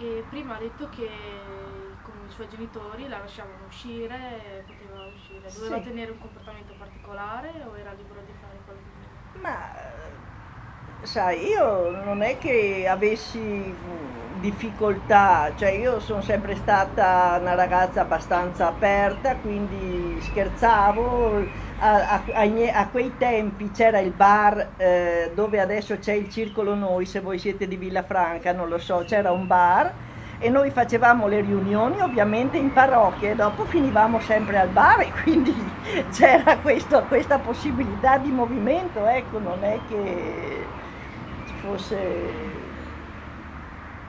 E prima ha detto che con i suoi genitori la lasciavano uscire, poteva uscire. Doveva Sì. tenere un comportamento particolare o era libero di fare quello che voleva? Ma sai, io non è che avessi difficoltà, cioè io sono sempre stata una ragazza abbastanza aperta, quindi scherzavo. A, a- a quei tempi c'era il bar eh, dove adesso c'è il Circolo Noi, se voi siete di Villafranca, non lo so, c'era un bar e noi facevamo le riunioni ovviamente in parrocchia e dopo finivamo sempre al bar e quindi c'era questa possibilità di movimento, ecco, non è che fosse...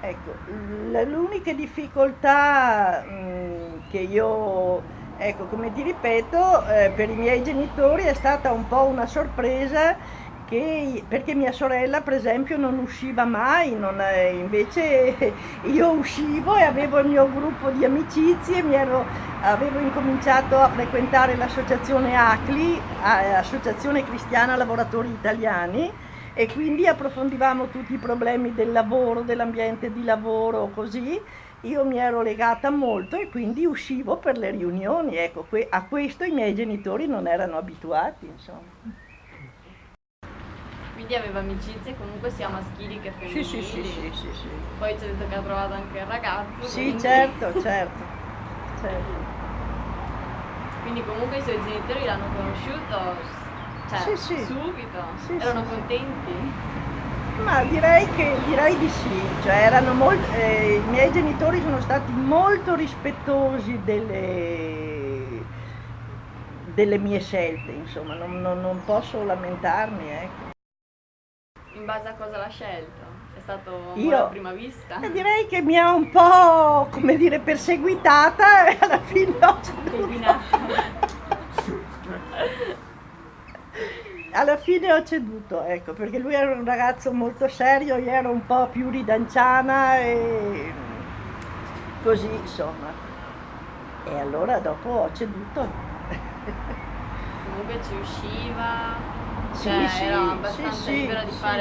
Ecco, l'unica difficoltà mh, che io, ecco, come ti ripeto, eh, per i miei genitori è stata un po' una sorpresa che, perché mia sorella, per esempio, non usciva mai, non, eh, invece io uscivo e avevo il mio gruppo di amicizie, mi ero- avevo incominciato a frequentare l'associazione ACLI, Associazione Cristiana Lavoratori Italiani, e quindi approfondivamo tutti i problemi del lavoro, dell'ambiente di lavoro, così. Io mi ero legata molto e quindi uscivo per le riunioni, ecco, a questo i miei genitori non erano abituati, insomma. Quindi aveva amicizie comunque sia maschili che Sì, femminili. sì, sì, sì, sì, sì. Poi ci ha detto che ha trovato anche il ragazzo. Sì, quindi- certo, certo, certo. Quindi comunque i suoi genitori l'hanno conosciuto, cioè, Sì, sì. subito. Sì, Erano contenti. Ma direi che direi di sì, cioè erano molt- eh, i miei genitori sono stati molto rispettosi delle, delle mie scelte, insomma, non, non- non posso lamentarmi, ecco. In base a cosa l'ha scelto? È stato Io- a prima vista? E direi che mi ha un po', come dire, perseguitata e alla fine ho ceduto. Alla fine ho ceduto, ecco, perché lui era un ragazzo molto serio, io ero un po' più ridanciana e così, insomma. E allora dopo ho ceduto. Comunque ci usciva, Sì, cioè sì, era abbastanza sì, libera di fare